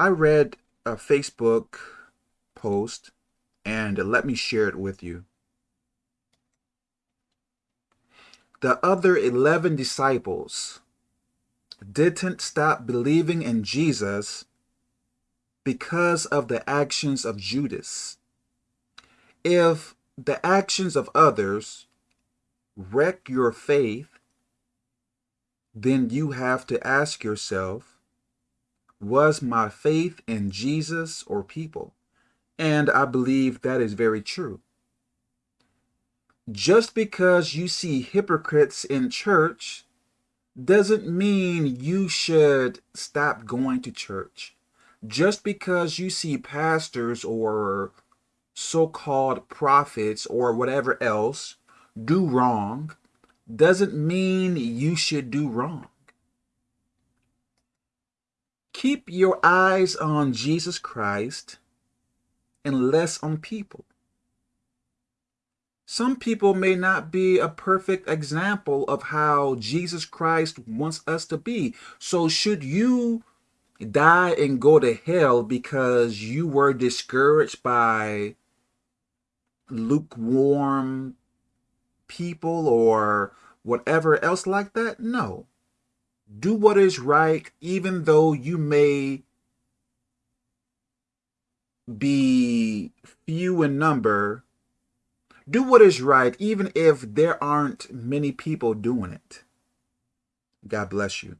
I read a Facebook post and let me share it with you. The other 11 disciples didn't stop believing in Jesus because of the actions of Judas. If the actions of others wreck your faith, then you have to ask yourself, was my faith in Jesus or people? And I believe that is very true. Just because you see hypocrites in church doesn't mean you should stop going to church. Just because you see pastors or so-called prophets or whatever else do wrong doesn't mean you should do wrong. Keep your eyes on Jesus Christ and less on people. Some people may not be a perfect example of how Jesus Christ wants us to be. So should you die and go to hell because you were discouraged by lukewarm people or whatever else like that? No. Do what is right even though you may be few in number do what is right, even if there aren't many people doing it. God bless you.